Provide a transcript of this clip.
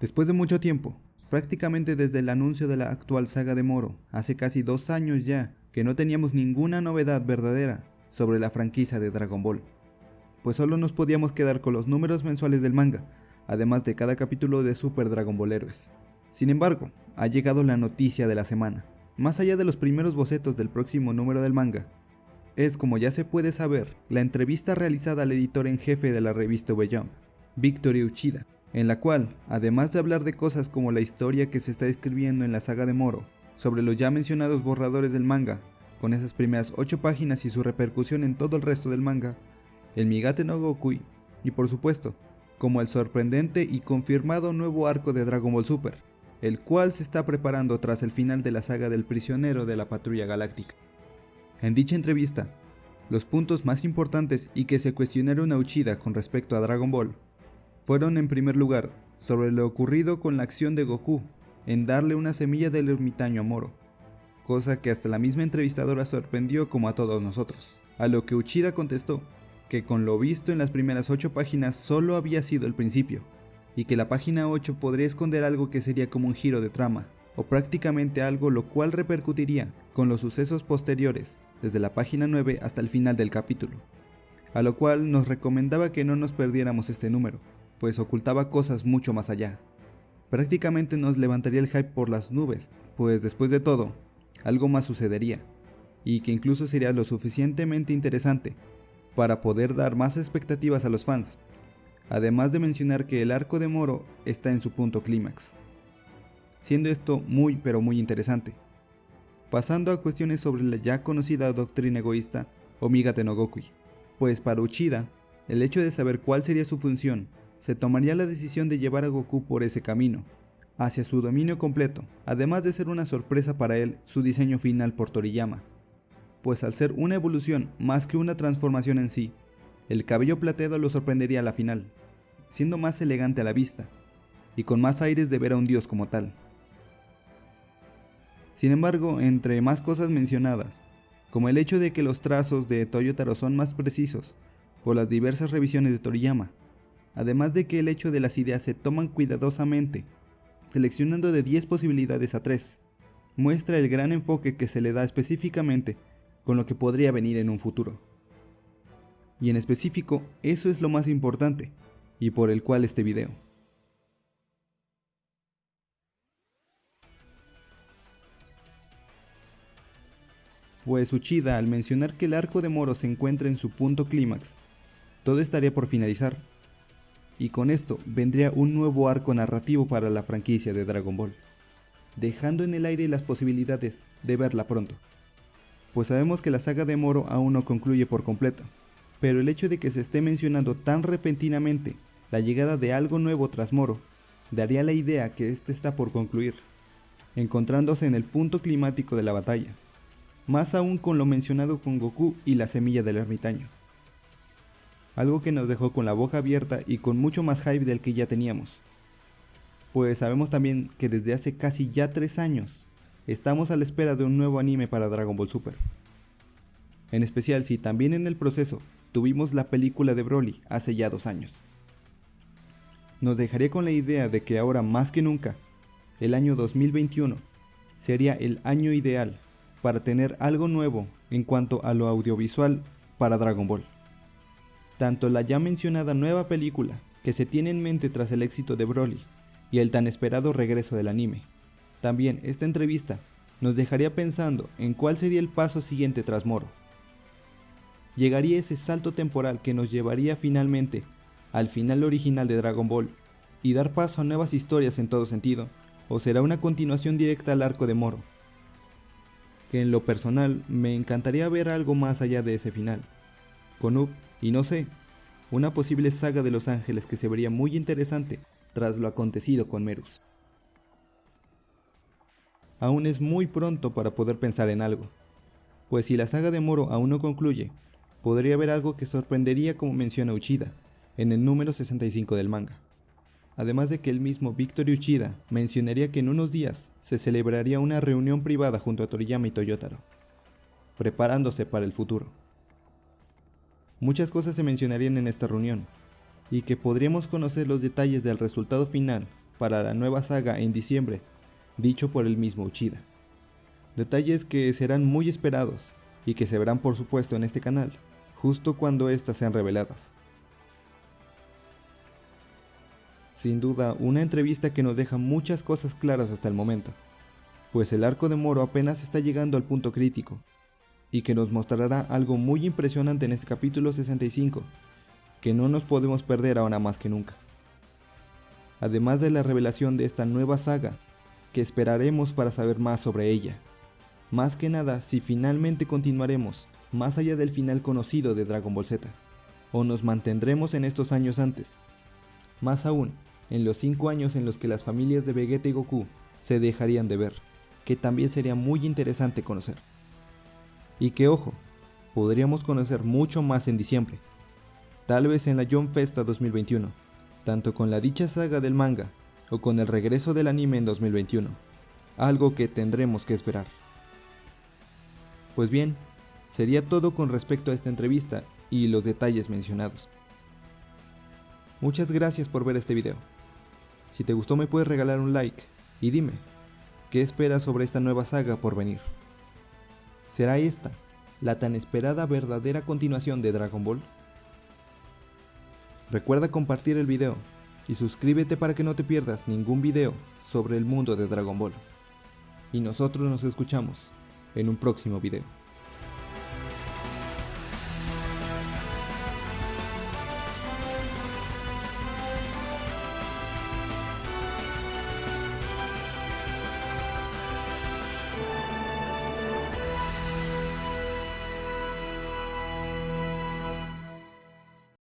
Después de mucho tiempo, prácticamente desde el anuncio de la actual saga de Moro, hace casi dos años ya que no teníamos ninguna novedad verdadera sobre la franquicia de Dragon Ball, pues solo nos podíamos quedar con los números mensuales del manga, además de cada capítulo de Super Dragon Ball Heroes. Sin embargo, ha llegado la noticia de la semana. Más allá de los primeros bocetos del próximo número del manga, es como ya se puede saber, la entrevista realizada al editor en jefe de la revista V-Jump, Victory Uchida, en la cual, además de hablar de cosas como la historia que se está escribiendo en la saga de Moro, sobre los ya mencionados borradores del manga, con esas primeras 8 páginas y su repercusión en todo el resto del manga, el Migate no Gokui, y por supuesto, como el sorprendente y confirmado nuevo arco de Dragon Ball Super, el cual se está preparando tras el final de la saga del prisionero de la Patrulla Galáctica. En dicha entrevista, los puntos más importantes y que se cuestionaron a Uchida con respecto a Dragon Ball fueron en primer lugar sobre lo ocurrido con la acción de Goku en darle una semilla del ermitaño a Moro, cosa que hasta la misma entrevistadora sorprendió como a todos nosotros, a lo que Uchida contestó que con lo visto en las primeras 8 páginas solo había sido el principio, y que la página 8 podría esconder algo que sería como un giro de trama, o prácticamente algo lo cual repercutiría con los sucesos posteriores, desde la página 9 hasta el final del capítulo, a lo cual nos recomendaba que no nos perdiéramos este número, pues ocultaba cosas mucho más allá. Prácticamente nos levantaría el hype por las nubes, pues después de todo, algo más sucedería, y que incluso sería lo suficientemente interesante para poder dar más expectativas a los fans, además de mencionar que el arco de Moro está en su punto clímax, siendo esto muy pero muy interesante. Pasando a cuestiones sobre la ya conocida doctrina egoísta Omega Tenogokui, pues para Uchida, el hecho de saber cuál sería su función se tomaría la decisión de llevar a Goku por ese camino, hacia su dominio completo, además de ser una sorpresa para él su diseño final por Toriyama, pues al ser una evolución más que una transformación en sí, el cabello plateado lo sorprendería a la final, siendo más elegante a la vista, y con más aires de ver a un dios como tal. Sin embargo, entre más cosas mencionadas, como el hecho de que los trazos de Toyotaro son más precisos, por las diversas revisiones de Toriyama, además de que el hecho de las ideas se toman cuidadosamente, seleccionando de 10 posibilidades a 3, muestra el gran enfoque que se le da específicamente con lo que podría venir en un futuro. Y en específico, eso es lo más importante, y por el cual este video. Pues Uchida al mencionar que el arco de Moro se encuentra en su punto clímax, todo estaría por finalizar, y con esto vendría un nuevo arco narrativo para la franquicia de Dragon Ball, dejando en el aire las posibilidades de verla pronto. Pues sabemos que la saga de Moro aún no concluye por completo, pero el hecho de que se esté mencionando tan repentinamente la llegada de algo nuevo tras Moro, daría la idea que este está por concluir, encontrándose en el punto climático de la batalla, más aún con lo mencionado con Goku y la semilla del ermitaño algo que nos dejó con la boca abierta y con mucho más hype del que ya teníamos. Pues sabemos también que desde hace casi ya 3 años estamos a la espera de un nuevo anime para Dragon Ball Super. En especial si también en el proceso tuvimos la película de Broly hace ya 2 años. Nos dejaría con la idea de que ahora más que nunca, el año 2021 sería el año ideal para tener algo nuevo en cuanto a lo audiovisual para Dragon Ball tanto la ya mencionada nueva película que se tiene en mente tras el éxito de Broly y el tan esperado regreso del anime. También esta entrevista nos dejaría pensando en cuál sería el paso siguiente tras Moro. Llegaría ese salto temporal que nos llevaría finalmente al final original de Dragon Ball y dar paso a nuevas historias en todo sentido, o será una continuación directa al arco de Moro. Que en lo personal me encantaría ver algo más allá de ese final. Con Up y no sé, una posible saga de Los Ángeles que se vería muy interesante tras lo acontecido con Merus. Aún es muy pronto para poder pensar en algo, pues si la saga de Moro aún no concluye, podría haber algo que sorprendería como menciona Uchida, en el número 65 del manga. Además de que el mismo Victor Uchida mencionaría que en unos días se celebraría una reunión privada junto a Toriyama y Toyotaro, preparándose para el futuro. Muchas cosas se mencionarían en esta reunión, y que podríamos conocer los detalles del resultado final para la nueva saga en diciembre, dicho por el mismo Uchida. Detalles que serán muy esperados y que se verán por supuesto en este canal, justo cuando éstas sean reveladas. Sin duda, una entrevista que nos deja muchas cosas claras hasta el momento, pues el arco de Moro apenas está llegando al punto crítico, y que nos mostrará algo muy impresionante en este capítulo 65, que no nos podemos perder ahora más que nunca. Además de la revelación de esta nueva saga, que esperaremos para saber más sobre ella. Más que nada si finalmente continuaremos más allá del final conocido de Dragon Ball Z, o nos mantendremos en estos años antes. Más aún, en los 5 años en los que las familias de Vegeta y Goku se dejarían de ver, que también sería muy interesante conocer. Y que ojo, podríamos conocer mucho más en diciembre, tal vez en la John Festa 2021, tanto con la dicha saga del manga o con el regreso del anime en 2021, algo que tendremos que esperar. Pues bien, sería todo con respecto a esta entrevista y los detalles mencionados. Muchas gracias por ver este video. Si te gustó me puedes regalar un like y dime, ¿qué esperas sobre esta nueva saga por venir? ¿Será esta la tan esperada verdadera continuación de Dragon Ball? Recuerda compartir el video y suscríbete para que no te pierdas ningún video sobre el mundo de Dragon Ball. Y nosotros nos escuchamos en un próximo video.